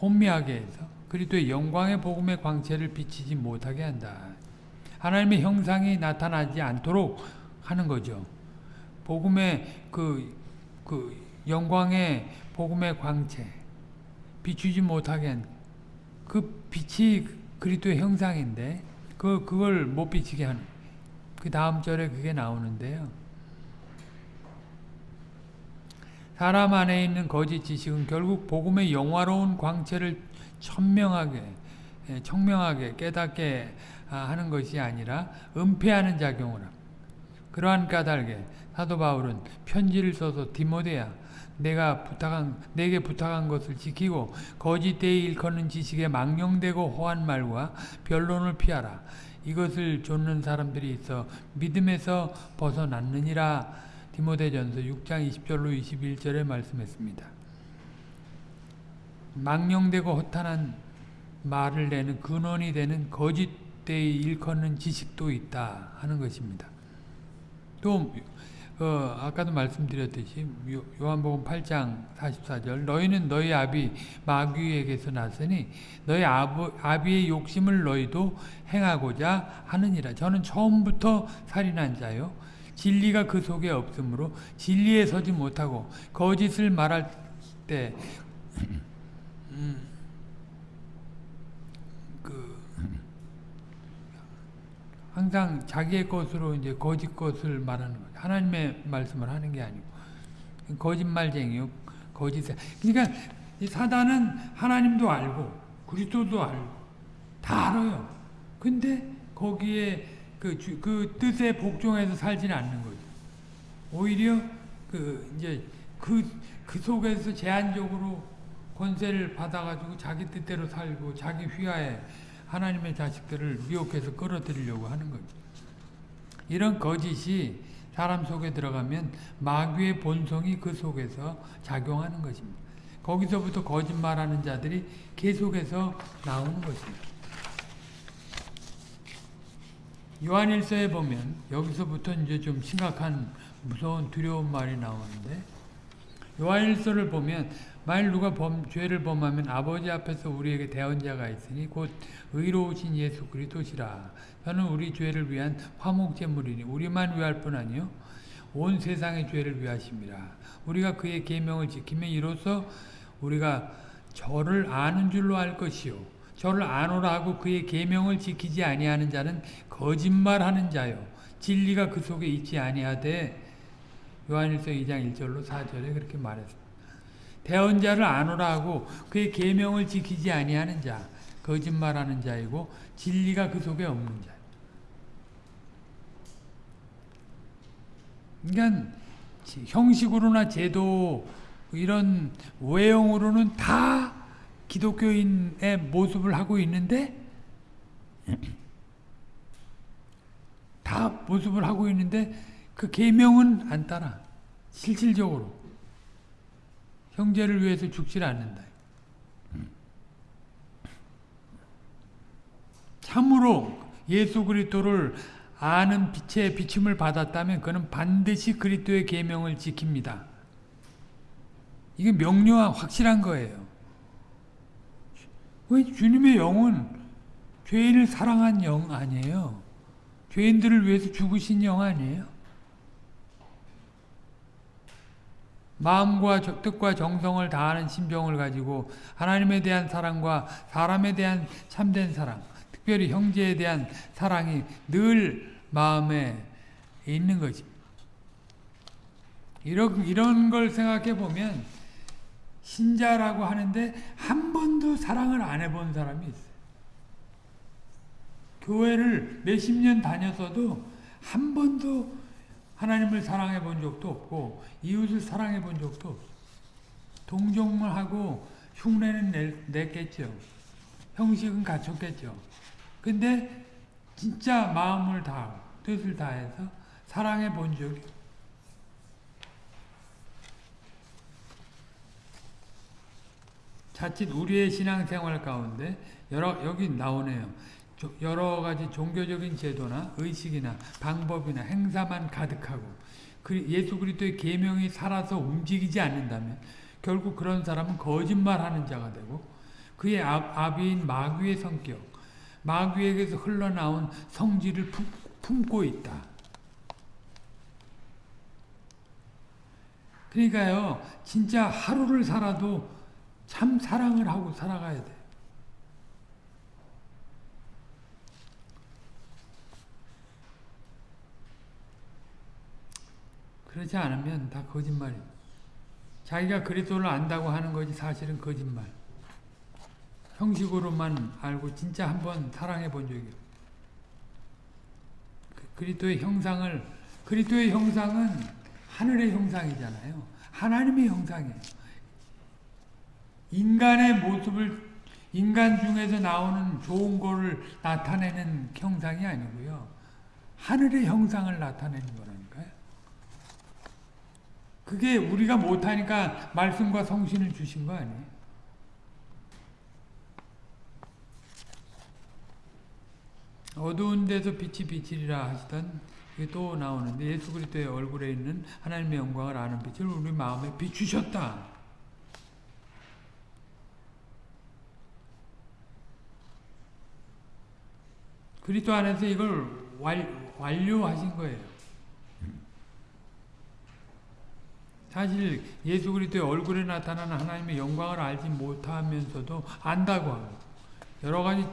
혼미하게 해서 그리스도의 영광의 복음의 광채를 비치지 못하게 한다. 하나님의 형상이 나타나지 않도록 하는 거죠. 복음의 그, 그 영광의 복음의 광채 비추지 못하게 한 그 빛이 그리스도의 형상인데 그 그걸 못 비치게 하는 그 다음 절에 그게 나오는데요. 사람 안에 있는 거짓 지식은 결국 복음의 영화로운 광채를 천명하게 청명하게 깨닫게 하는 것이 아니라 은폐하는 작용을 합니다. 그러한 까닭에 사도 바울은 편지를 써서 디모데야 내가 부탁한 내게 부탁한 것을 지키고 거짓되이 일컫는 지식에 망령되고 호한 말과 변론을 피하라. 이것을 좇는 사람들이 있어 믿음에서 벗어났느니라. 디모데전서 6장 20절로 21절에 말씀했습니다. 망령되고 허탄한 말을 내는 근원이 되는 거짓되이 일컫는 지식도 있다 하는 것입니다. 또 어, 아까도 말씀드렸듯이 요, 한복음 8장 44절 너희는 너희 아비 마귀에게서 났으니 너희 아부, 아비의 욕심을 너희도 행하고자 하느니라 저는 처음부터 살인한 자요 진리가 그 속에 없으므로 진리에 서지 못하고 거짓을 말할 때 음, 항상 자기의 것으로 이제 거짓 것을 말하는 거죠. 하나님의 말씀을 하는 게 아니고 거짓말쟁이요, 거짓. 그러니까 이 사단은 하나님도 알고 그리스도도 알고 다 알아요. 근데 거기에 그, 주, 그 뜻에 복종해서 살지는 않는 거죠. 오히려 그 이제 그, 그 속에서 제한적으로 권세를 받아가지고 자기 뜻대로 살고 자기 휘하에 하나님의 자식들을 미혹해서 끌어들이려고 하는 거죠. 이런 거짓이 사람 속에 들어가면 마귀의 본성이 그 속에서 작용하는 것입니다. 거기서부터 거짓말하는 자들이 계속해서 나오는 것입니다. 요한일서에 보면 여기서부터 이제 좀 심각한 무서운 두려운 말이 나오는데 요한일서를 보면 만일 누가 범, 죄를 범하면 아버지 앞에서 우리에게 대언자가 있으니 곧 의로우신 예수 그리스도시라. 저는 우리 죄를 위한 화목제물이니 우리만 위할 뿐 아니요 온 세상의 죄를 위하십니다. 우리가 그의 계명을 지키면 이로써 우리가 저를 아는 줄로 알 것이요 저를 아노라 하고 그의 계명을 지키지 아니하는 자는 거짓말하는 자요 진리가 그 속에 있지 아니하되 요한일서 2장 1절로 4절에 그렇게 말했습니다. 대언 자를 아노라 하고 그의 계명을 지키지 아니하는 자 거짓말하는 자이고 진리가 그 속에 없는 자. 그러니까 형식으로나 제도 이런 외형으로는 다 기독교인의 모습을 하고 있는데 다 모습을 하고 있는데 그 계명은 안 따라 실질적으로 형제를 위해서 죽질 않는다. 참으로 예수 그리스도를 아는 빛의 비침을 받았다면 그는 반드시 그리스도의 계명을 지킵니다. 이게 명료한 확실한 거예요. 왜 주님의 영은 죄인을 사랑한 영 아니에요. 죄인들을 위해서 죽으신 영 아니에요. 마음과 뜻과 정성을 다하는 심정을 가지고 하나님에 대한 사랑과 사람에 대한 참된 사랑, 특별히 형제에 대한 사랑이 늘 마음에 있는 거지. 이런, 이런 걸 생각해 보면 신자라고 하는데 한 번도 사랑을 안 해본 사람이 있어요. 교회를 몇십 년 다녔어도 한 번도 하나님을 사랑해 본 적도 없고 이웃을 사랑해 본 적도 없어. 동정만 하고 흉내는 내, 냈겠죠. 형식은 갖췄겠죠. 근데 진짜 마음을 다 뜻을 다해서 사랑해 본 적이 자칫 우리의 신앙생활 가운데 여러 여기 나오네요. 여러 가지 종교적인 제도나 의식이나 방법이나 행사만 가득하고 예수 그리스도의 계명이 살아서 움직이지 않는다면 결국 그런 사람은 거짓말하는 자가 되고 그의 아 비인 마귀의 성격, 마귀에게서 흘러나온 성질을 품, 고 있다. 그러니까요, 진짜 하루를 살아도 참 사랑을 하고 살아가야 돼. 그렇지 않으면 다 거짓말이에요. 자기가 그리스도를 안다고 하는 것이 사실은 거짓말. 형식으로만 알고 진짜 한번 사랑해 본 적이 없어요. 그 그리스도의 형상을 그리스도의 형상은 하늘의 형상이잖아요. 하나님의 형상이에요. 인간의 모습을 인간 중에서 나오는 좋은 거를 나타내는 형상이 아니고요. 하늘의 형상을 나타내는 거라니까요. 그게 우리가 못하니까 말씀과 성신을 주신 거 아니에요. 어두운 데서 빛이 빛이라 하시던 이게 또 나오는데 예수 그리스도의 얼굴에 있는 하나님의 영광을 아는 빛을 우리 마음에 비추셨다. 그리스도 안에서 이걸 완, 완료하신 거예요. 사실 예수 그리스도의 얼굴에 나타나는 하나님의 영광을 알지 못하면서도 안다고 하고 여러 가지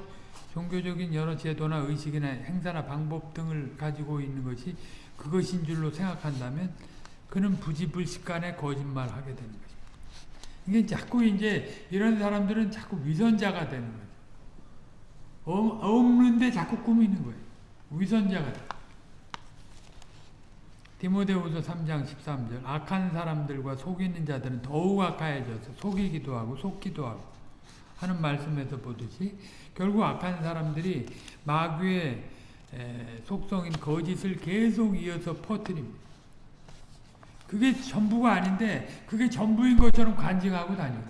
종교적인 여러 제도나 의식이나 행사나 방법 등을 가지고 있는 것이 그것인 줄로 생각한다면 그는 부지불식간에 거짓말하게 되는 것입니다. 이게 자꾸 이제 이런 사람들은 자꾸 위선자가 되는 거죠. 없는데 자꾸 꾸미는 거예요. 위선자가 돼. 디모데후서 3장 13절 악한 사람들과 속이는 자들은 더욱 악하여져서 속이기도 하고 속기도 하고 하는 말씀에서 보듯이 결국 악한 사람들이 마귀의 속성인 거짓을 계속 이어서 퍼뜨립니다. 그게 전부가 아닌데 그게 전부인 것처럼 간증하고 다니고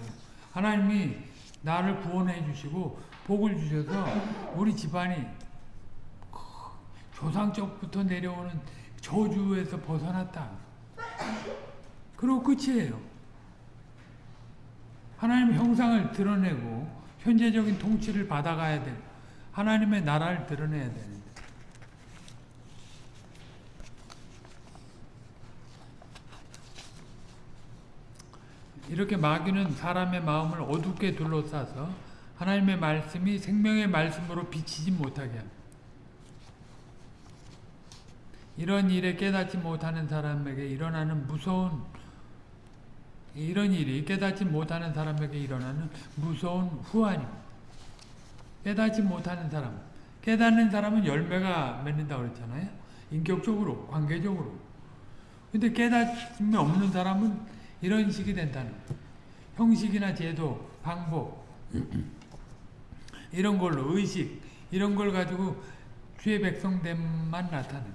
하나님이 나를 구원해 주시고 복을 주셔서 우리 집안이 조상적부터 내려오는 저주에서 벗어났다. 그리고 끝이에요. 하나님의 형상을 드러내고 현재적인 통치를 받아가야 돼. 하나님의 나라를 드러내야 되는데. 이렇게 마귀는 사람의 마음을 어둡게 둘러싸서 하나님의 말씀이 생명의 말씀으로 비치지 못하게 합니다. 이런 일에 깨닫지 못하는 사람에게 일어나는 무서운 이런 일이 깨닫지 못하는 사람에게 일어나는 무서운 후환입니다. 깨닫지 못하는 사람 깨닫는 사람은 열매가 맺는다고 그랬잖아요. 인격적으로 관계적으로 근데 깨닫음이 없는 사람은 이런 식이 된다는. 형식이나 제도, 방법 이런 걸로 의식 이런 걸 가지고 주의 백성됨만 나타내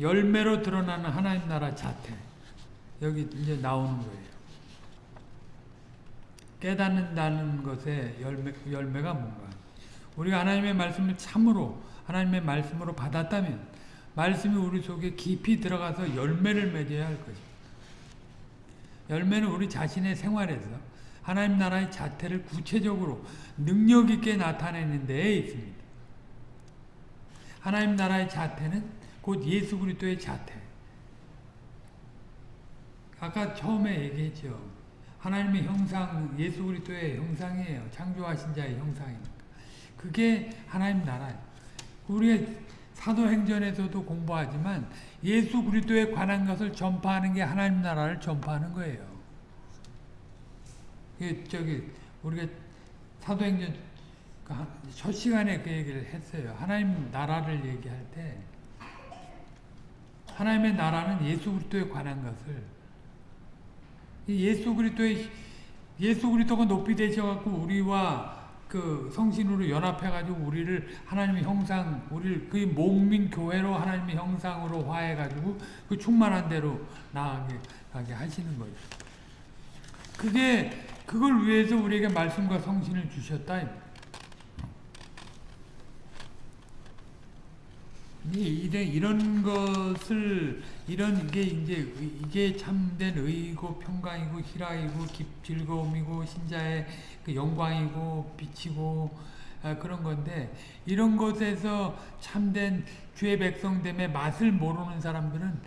열매로 드러나는 하나님 나라 자태 여기 이제 나오는 거예요. 깨닫는다는 것의 열매, 열매가 뭔가 우리가 하나님의 말씀을 참으로 하나님의 말씀으로 받았다면 말씀이 우리 속에 깊이 들어가서 열매를 맺어야 할 것입니다. 열매는 우리 자신의 생활에서 하나님 나라의 자태를 구체적으로 능력 있게 나타내는 데에 있습니다. 하나님 나라의 자태는 곧 예수 그리스도의 자태. 아까 처음에 얘기했죠. 하나님의 형상, 예수 그리스도의 형상이에요. 창조하신 자의 형상이니까. 그게 하나님 나라예요. 우리가 사도행전에서도 공부하지만 예수 그리스도에 관한 것을 전파하는 게 하나님 나라를 전파하는 거예요. 그 저기 우리가 사도행전 첫 시간에 그 얘기를 했어요. 하나님 나라를 얘기할 때 하나님의 나라는 예수 그리스도에 관한 것을 예수 그리스도의 예수 그리스도가 높이 되셔 갖고 우리와 그 성신으로 연합해 가지고 우리를 하나님의 형상 우리를 그 목민 교회로 하나님의 형상으로 화해 가지고 그 충만한 대로 나아가게 가게 하시는 거예요. 그게 그걸 위해서 우리에게 말씀과 성신을 주셨다. 이래 이런 것을 이런 게 이제 이게 참된 의고 평강이고 희락이고 기, 즐거움이고 신자의 그 영광이고 빛이고 아, 그런 건데 이런 것에서 참된 주의 백성됨의 맛을 모르는 사람들은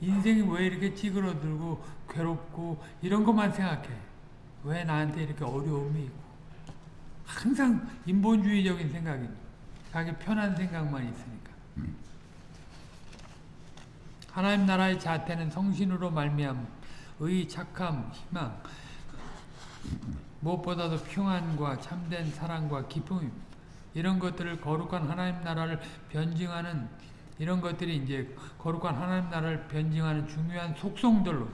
인생이 왜 이렇게 찌그러들고 괴롭고 이런 것만 생각해. 왜 나한테 이렇게 어려움이 있고 항상 인본주의적인 생각이 자기 편한 생각만 있으니까. 하나님 나라의 자태는 성신으로 말미암 의, 착함, 희망 무엇보다도 평안과 참된 사랑과 기쁨입니다. 이런 것들을 거룩한 하나님 나라를 변증하는 이런 것들이 이제 거룩한 하나님 나라를 변증하는 중요한 속성들로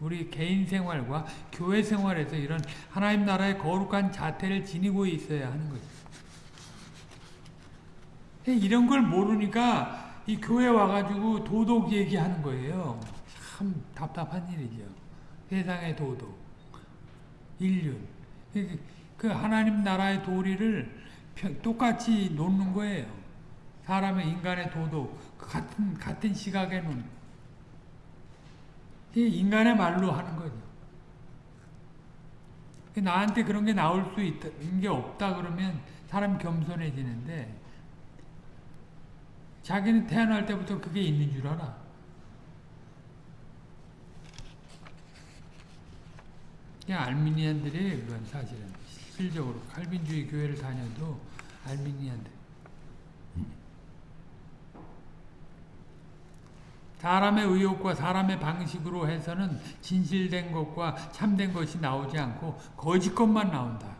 우리 개인 생활과 교회 생활에서 이런 하나님 나라의 거룩한 자태를 지니고 있어야 하는 거죠. 이런 걸 모르니까 이 교회 와가지고 도덕 얘기하는 거예요. 참 답답한 일이죠. 세상의 도덕, 인륜. 그 하나님 나라의 도리를 똑같이 놓는 거예요. 사람의 인간의 도덕, 그 같은, 같은 시각에 놓는. 인간의 말로 하는 거죠. 나한테 그런 게 나올 수 있는 게 없다 그러면 사람 겸손해지는데 자기는 태어날 때부터 그게 있는 줄 알아. 알미니안들이 그건 사실은 실질적으로 칼빈주의 교회를 다녀도 알미니안들. 사람의 의욕과 사람의 방식으로 해서는 진실된 것과 참된 것이 나오지 않고 거짓 것만 나온다.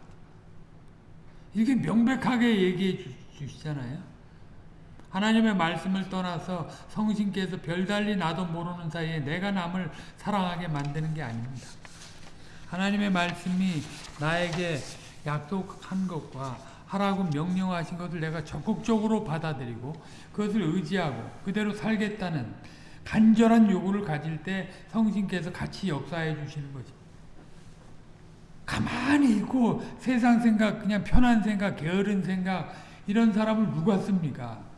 이렇게 명백하게 얘기해 주시잖아요. 하나님의 말씀을 떠나서 성신께서 별달리 나도 모르는 사이에 내가 남을 사랑하게 만드는 게 아닙니다. 하나님의 말씀이 나에게 약속한 것과 하라고 명령하신 것을 내가 적극적으로 받아들이고 그것을 의지하고 그대로 살겠다는 간절한 요구를 가질 때 성신께서 같이 역사해 주시는 거지. 가만히 있고 세상 생각, 그냥 편한 생각, 게으른 생각 이런 사람을 누가 씁니까?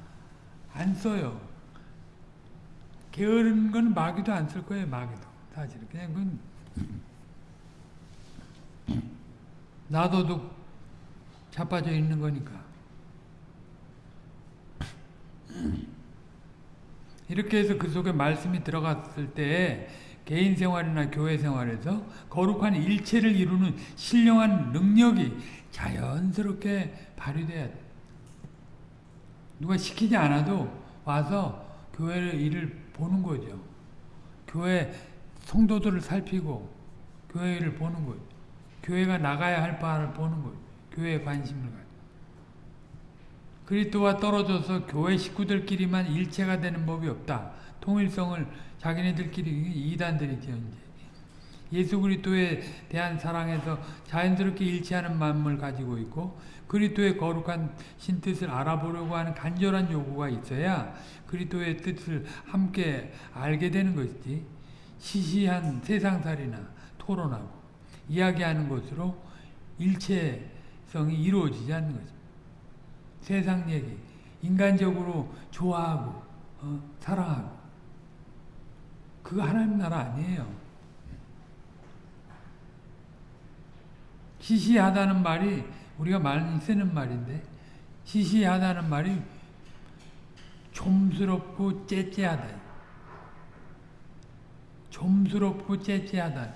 안 써요. 게으른 건 마귀도 안 쓸 거예요, 마귀도. 사실 그냥 그건 나도도 자빠져 있는 거니까. 이렇게 해서 그 속에 말씀이 들어갔을 때 개인 생활이나 교회 생활에서 거룩한 일체를 이루는 신령한 능력이 자연스럽게 발휘돼야 돼. 누가 시키지 않아도 와서 교회 일을 보는 거죠. 교회 성도들을 살피고 교회 를 보는 거죠. 교회가 나가야 할 바를 보는 거죠. 교회에 관심을 가지고. 그리스도와 떨어져서 교회 식구들끼리만 일체가 되는 법이 없다. 통일성을 자기네들끼리 이단들이죠. 이제. 예수 그리스도에 대한 사랑에서 자연스럽게 일치하는 마음을 가지고 있고 그리스도의 거룩한 신뜻을 알아보려고 하는 간절한 요구가 있어야 그리스도의 뜻을 함께 알게 되는 것이지 시시한 세상살이나 토론하고 이야기하는 것으로 일체성이 이루어지지 않는 거죠. 세상 얘기, 인간적으로 좋아하고 어, 사랑하고 그거 하나님 나라 아니에요. 시시하다는 말이 우리가 많이 쓰는 말인데 시시하다는 말이 좀스럽고 째째하다. 좀스럽고 째째하다.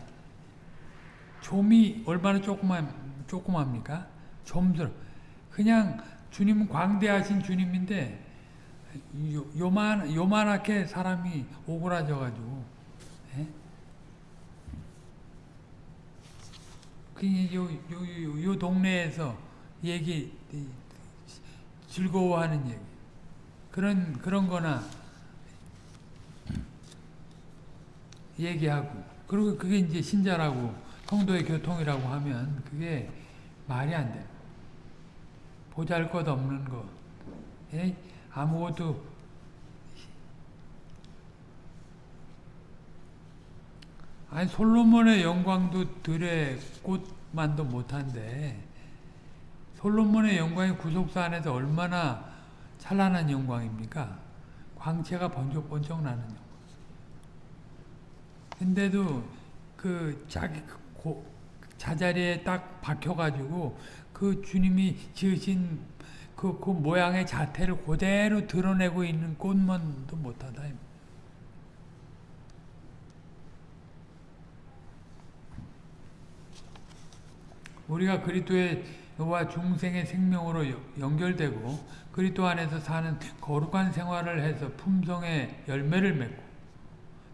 좀이 얼마나 조그만 조그맙니까? 좀스러. 그냥 주님은 광대하신 주님인데 요, 요만 요만하게 사람이 오그라져 가지고 예? 그요 요, 요, 요 동네에서 얘기 즐거워하는 얘기 그런 그런 거나 얘기하고 그리고 그게 이제 신자라고 성도의 교통이라고 하면 그게 말이 안 돼. 보잘것 없는 거. 예? 아무것도 아니 솔로몬의 영광도 들의 꽃만도 못한데 솔로몬의 영광이 구속사 안에서 얼마나 찬란한 영광입니까? 광채가 번쩍번쩍 나는 영광. 근데도 그 자기 고, 자자리에 딱 박혀가지고 그 주님이 지으신 그, 그 모양의 자태를 그대로 드러내고 있는 꽃만도 못하다. 우리가 그리스도와 중생의 생명으로 연결되고 그리스도 안에서 사는 거룩한 생활을 해서 품성의 열매를 맺고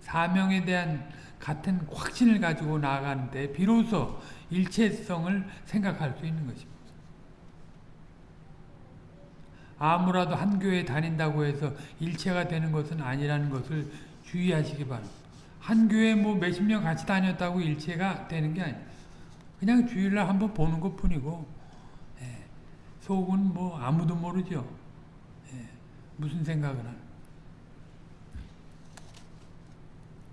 사명에 대한 같은 확신을 가지고 나아가는 데 비로소 일체성을 생각할 수 있는 것입니다. 아무라도 한 교회에 다닌다고 해서 일체가 되는 것은 아니라는 것을 주의하시기 바랍니다. 한 교회 뭐 몇십 년 같이 다녔다고 일체가 되는 게 아니에요. 그냥 주일날 한번 보는 것 뿐이고 예, 속은 뭐 아무도 모르죠. 예, 무슨 생각을 하는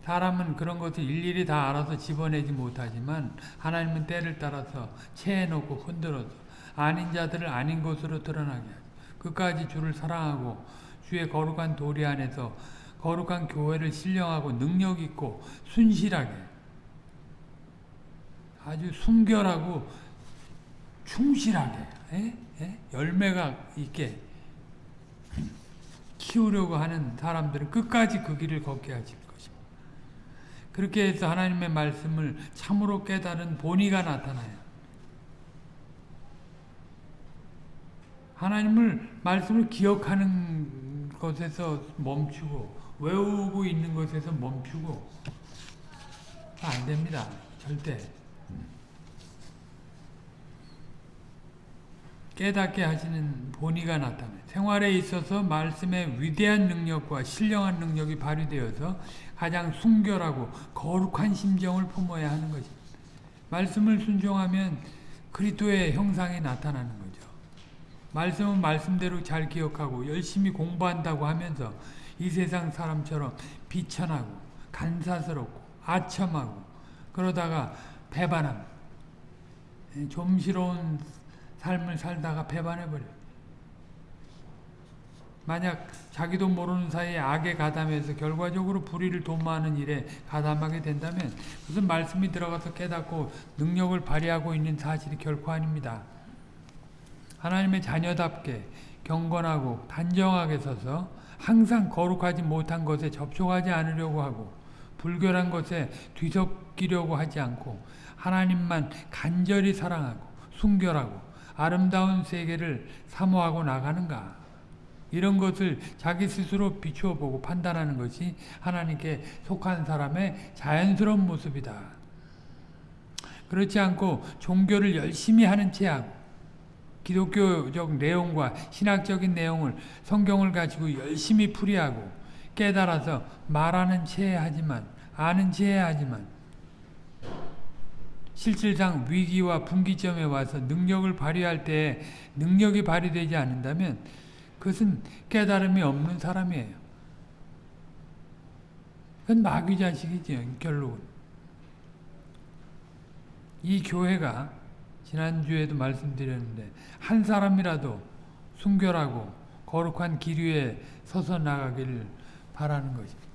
사람은 그런 것을 일일이 다 알아서 집어내지 못하지만 하나님은 때를 따라서 체해놓고 흔들어서 아닌 자들을 아닌 것으로 드러나게 하죠. 끝까지 주를 사랑하고 주의 거룩한 도리 안에서 거룩한 교회를 신령하고 능력 있고 순실하게 아주 순결하고 충실하게 에? 에? 열매가 있게 키우려고 하는 사람들은 끝까지 그 길을 걷게 하실 것입니다. 그렇게 해서 하나님의 말씀을 참으로 깨달은 본의가 나타나요. 하나님을 말씀을 기억하는 것에서 멈추고 외우고 있는 것에서 멈추고 안 됩니다. 절대. 깨닫게 하시는 본의가 나타나요. 생활에 있어서 말씀의 위대한 능력과 신령한 능력이 발휘되어서 가장 순결하고 거룩한 심정을 품어야 하는 것입니다. 말씀을 순종하면 그리스도의 형상이 나타나는 거죠. 말씀은 말씀대로 잘 기억하고 열심히 공부한다고 하면서 이 세상 사람처럼 비천하고 간사스럽고 아첨하고 그러다가 배반함 좀스러운 삶을 살다가 배반해버려요. 만약 자기도 모르는 사이에 악에 가담해서 결과적으로 불의를 도모하는 일에 가담하게 된다면 무슨 말씀이 들어가서 깨닫고 능력을 발휘하고 있는 사실이 결코 아닙니다. 하나님의 자녀답게 경건하고 단정하게 서서 항상 거룩하지 못한 것에 접촉하지 않으려고 하고 불결한 것에 뒤섞이려고 하지 않고 하나님만 간절히 사랑하고 순결하고 아름다운 세계를 사모하고 나가는가? 이런 것을 자기 스스로 비추어 보고 판단하는 것이 하나님께 속한 사람의 자연스러운 모습이다. 그렇지 않고 종교를 열심히 하는 체하고 기독교적 내용과 신학적인 내용을 성경을 가지고 열심히 풀이하고 깨달아서 말하는 체하지만 아는 체하지만 실질상 위기와 분기점에 와서 능력을 발휘할 때 능력이 발휘되지 않는다면 그것은 깨달음이 없는 사람이에요. 그건 마귀 자식이죠. 결국은. 이 교회가 지난주에도 말씀드렸는데 한 사람이라도 순결하고 거룩한 길 위에 서서 나가기를 바라는 것입니다.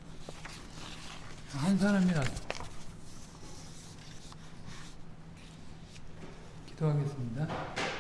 한 사람이라도 기도하겠습니다.